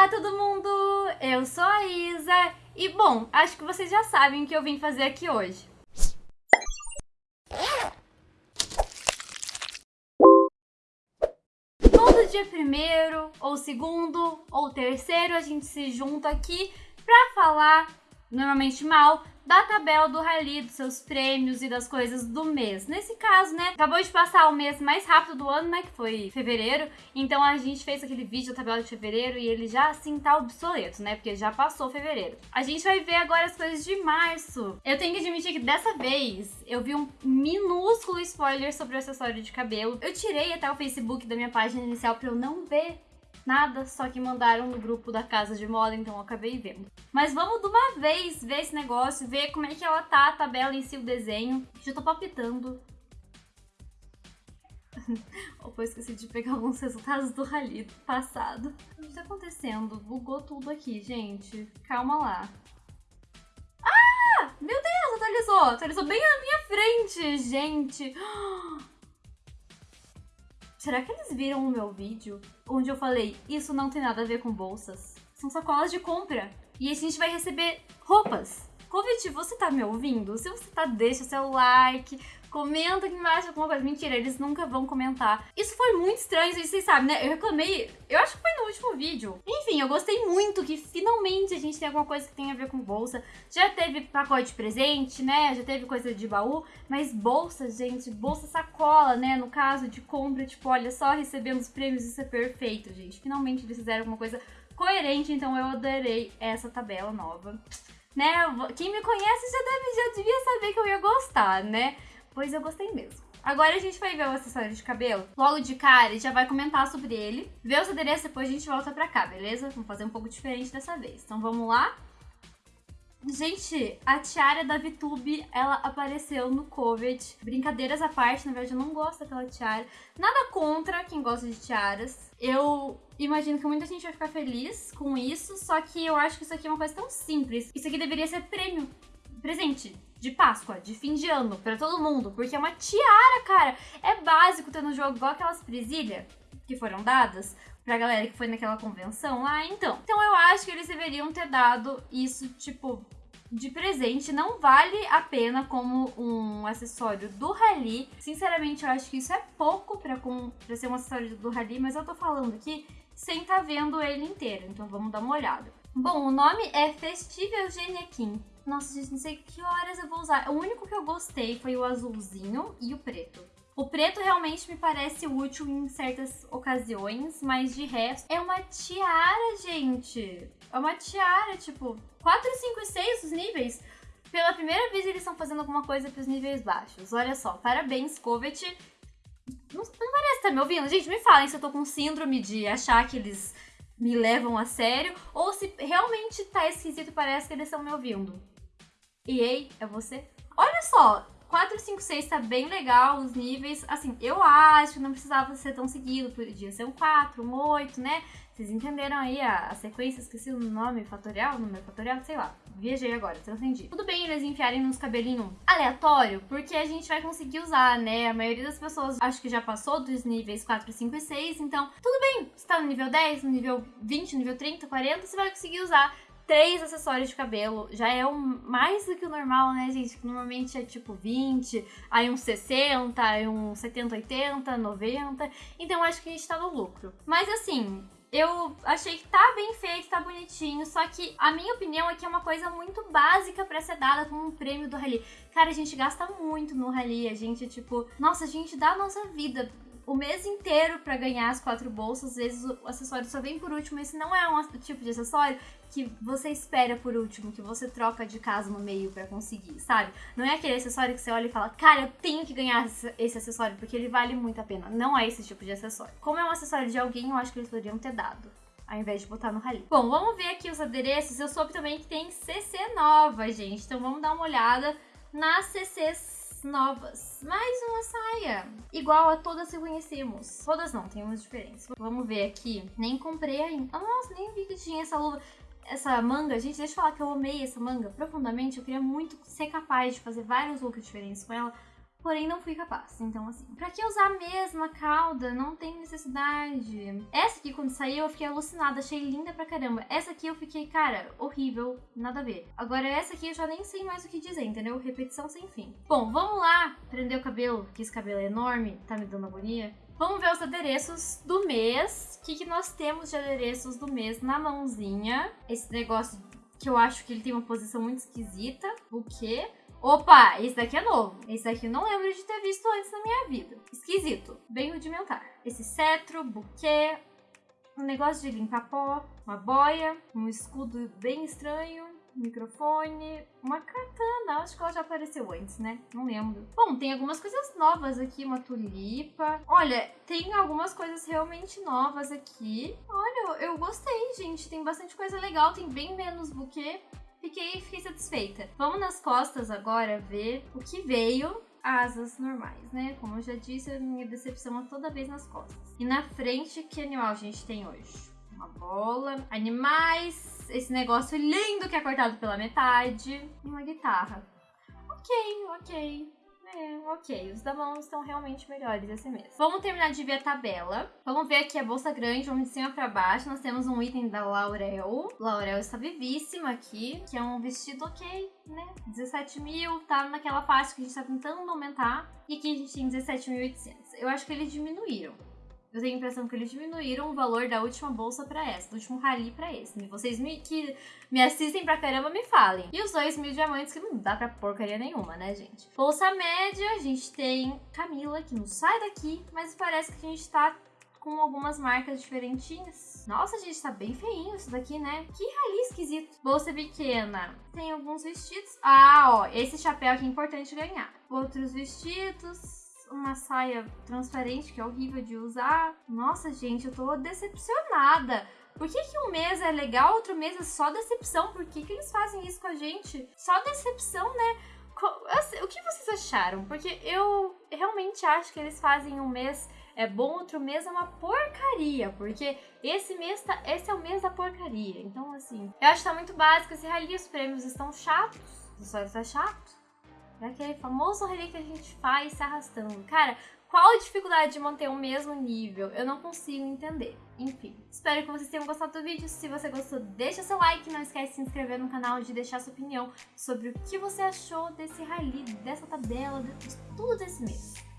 Olá, todo mundo! Eu sou a Isa e, bom, acho que vocês já sabem o que eu vim fazer aqui hoje. Todo dia primeiro, ou segundo, ou terceiro, a gente se junta aqui pra falar, normalmente mal, da tabela do Rally, dos seus prêmios e das coisas do mês. Nesse caso, né, acabou de passar o mês mais rápido do ano, né, que foi fevereiro, então a gente fez aquele vídeo da tabela de fevereiro e ele já, assim, tá obsoleto, né, porque já passou fevereiro. A gente vai ver agora as coisas de março. Eu tenho que admitir que dessa vez eu vi um minúsculo spoiler sobre o acessório de cabelo. Eu tirei até o Facebook da minha página inicial pra eu não ver nada, só que mandaram no grupo da casa de moda, então eu acabei vendo. Mas vamos de uma vez ver esse negócio, ver como é que ela tá, a tabela em si, o desenho. Já tô palpitando. Opa, eu esqueci de pegar alguns resultados do rally passado. O que tá acontecendo? Bugou tudo aqui, gente. Calma lá. Ah! Meu Deus, atualizou! Atualizou bem na minha frente, gente! Será que eles viram o meu vídeo onde eu falei isso não tem nada a ver com bolsas? São sacolas de compra. E a gente vai receber roupas. Covid, você tá me ouvindo? Se você tá, deixa seu like, Comenta aqui embaixo alguma coisa. Mentira, eles nunca vão comentar. Isso foi muito estranho, vocês sabem, né? Eu reclamei, eu acho que foi no último vídeo. Enfim, eu gostei muito que finalmente a gente tem alguma coisa que tem a ver com bolsa. Já teve pacote presente, né? Já teve coisa de baú. Mas bolsa, gente, bolsa sacola, né? No caso de compra, tipo, olha só, recebendo os prêmios, isso é perfeito, gente. Finalmente eles fizeram alguma coisa coerente, então eu adorei essa tabela nova. Né? Quem me conhece já, deve, já devia saber que eu ia gostar, né? Pois eu gostei mesmo. Agora a gente vai ver o acessório de cabelo. Logo de cara, já vai comentar sobre ele. Ver os adereços, depois a gente volta pra cá, beleza? Vamos fazer um pouco diferente dessa vez. Então vamos lá. Gente, a tiara da VTube, ela apareceu no Covid. Brincadeiras à parte, na verdade eu não gosto daquela tiara. Nada contra quem gosta de tiaras. Eu imagino que muita gente vai ficar feliz com isso, só que eu acho que isso aqui é uma coisa tão simples. Isso aqui deveria ser prêmio, presente de Páscoa, de fim de ano, para todo mundo, porque é uma tiara, cara. É básico ter no jogo igual aquelas presilhas que foram dadas pra galera que foi naquela convenção lá, então. Então eu acho que eles deveriam ter dado isso, tipo, de presente. Não vale a pena como um acessório do Rally. Sinceramente, eu acho que isso é pouco pra, com, pra ser um acessório do Rally, mas eu tô falando aqui sem tá vendo ele inteiro, então vamos dar uma olhada. Bom, o nome é Eugenia Kim. Nossa, gente, não sei que horas eu vou usar. O único que eu gostei foi o azulzinho e o preto. O preto realmente me parece útil em certas ocasiões, mas de resto é uma tiara, gente. É uma tiara, tipo, 4, 5 e 6 os níveis. Pela primeira vez eles estão fazendo alguma coisa para os níveis baixos. Olha só, parabéns, Covet. Não, não parece estar tá me ouvindo? Gente, me falem se eu tô com síndrome de achar que eles me levam a sério ou se realmente tá esquisito parece que eles estão me ouvindo. EA, é você? Olha só, 4, 5, 6 tá bem legal, os níveis. Assim, eu acho que não precisava ser tão seguido, podia ser um 4, um 8, né? Vocês entenderam aí a, a sequência, esqueci o nome, fatorial, número fatorial, sei lá. Viajei agora, transcendi. Tudo bem eles enfiarem nos cabelinhos aleatório, porque a gente vai conseguir usar, né? A maioria das pessoas acho que já passou dos níveis 4, 5 e 6, então tudo bem. Você tá no nível 10, no nível 20, no nível 30, 40, você vai conseguir usar três acessórios de cabelo. Já é um, mais do que o normal, né, gente? Normalmente é tipo 20, aí uns 60, aí uns 70, 80, 90. Então acho que a gente tá no lucro. Mas assim, eu achei que tá bem feito, tá bonitinho, só que a minha opinião é que é uma coisa muito básica pra ser dada como um prêmio do Rally. Cara, a gente gasta muito no Rally, a gente, tipo, nossa, a gente dá a nossa vida o mês inteiro para ganhar as quatro bolsas. Às vezes o acessório só vem por último. Esse não é um tipo de acessório que você espera por último, que você troca de casa no meio para conseguir, sabe? Não é aquele acessório que você olha e fala, cara, eu tenho que ganhar esse acessório porque ele vale muito a pena. Não é esse tipo de acessório. Como é um acessório de alguém, eu acho que eles poderiam ter dado ao invés de botar no rally. Bom, vamos ver aqui os adereços. Eu soube também que tem CC nova, gente. Então vamos dar uma olhada nas CCs novas. Mais uma saia. Igual a todas que conhecemos. Todas não, tem umas diferentes. Vamos ver aqui. Nem comprei ainda. Nossa, nem vi que tinha essa luva. Essa manga, gente, deixa eu falar que eu amei essa manga profundamente. Eu queria muito ser capaz de fazer vários looks diferentes com ela. Porém não fui capaz. Então, assim, pra que usar a mesma cauda? Não tem necessidade. Essa aqui, quando saiu, eu fiquei alucinada, achei linda pra caramba. Essa aqui eu fiquei, cara, horrível, nada a ver. Agora, essa aqui eu já nem sei mais o que dizer, entendeu? Repetição sem fim. Bom, vamos lá prender o cabelo, que esse cabelo é enorme, tá me dando agonia. Vamos ver os adereços do mês. O que, que nós temos de adereços do mês na mãozinha? Esse negócio que eu acho que ele tem uma posição muito esquisita. O quê? Opa, esse daqui é novo. Esse daqui eu não lembro de ter visto antes na minha vida. Esquisito, bem rudimentar. Esse cetro, buquê, um negócio de limpar pó, uma boia, um escudo bem estranho, microfone, uma katana. Acho que ela já apareceu antes, né? Não lembro. Bom, tem algumas coisas novas aqui, uma tulipa. Olha, tem algumas coisas realmente novas aqui. Olha, eu gostei, gente. Tem bastante coisa legal, tem bem menos buquê fiquei, fiquei satisfeita. Vamos nas costas agora ver o que veio asas normais, né? Como eu já disse, a minha decepção é toda vez nas costas. E na frente, que animal a gente tem hoje? Uma bola, animais, esse negócio lindo que é cortado pela metade e uma guitarra. Ok, ok. É, ok. Os da mão estão realmente melhores esse mês. Vamos terminar de ver a tabela. Vamos ver aqui a bolsa grande, vamos de cima pra baixo. Nós temos um item da Laurel. Laurel está vivíssima aqui, que é um vestido ok, né? 17 mil, tá naquela faixa que a gente tá tentando aumentar. E aqui a gente tem 17.800. Eu acho que eles diminuíram. Eu tenho a impressão que eles diminuíram o valor da última bolsa para essa, do último rally para esse. E vocês me, que me assistem pra caramba me falem. E os dois mil diamantes que não dá pra porcaria nenhuma, né, gente? Bolsa média, a gente tem Camila, que não sai daqui, mas parece que a gente tá com algumas marcas diferentinhas. Nossa, gente, tá bem feinho isso daqui, né? Que rali esquisito. Bolsa pequena. Tem alguns vestidos. Ah, ó, esse chapéu aqui é importante ganhar. Outros vestidos uma saia transparente que é horrível de usar. Nossa, gente, eu tô decepcionada. Por que, que um mês é legal, outro mês é só decepção? Por que, que eles fazem isso com a gente? Só decepção, né? O que vocês acharam? Porque eu realmente acho que eles fazem um mês é bom, outro mês é uma porcaria. Porque esse mês tá, esse é o mês da porcaria. Então, assim, eu acho que tá muito básico esse rally. Os prêmios estão chatos. Os usuários tá chato. Aquele famoso relé que a gente faz se arrastando. Cara, qual a dificuldade de manter o mesmo nível? Eu não consigo entender. Enfim, espero que vocês tenham gostado do vídeo. Se você gostou, deixa seu like. Não esquece de se inscrever no canal e de deixar sua opinião sobre o que você achou desse rally, dessa tabela, de tudo desse mês.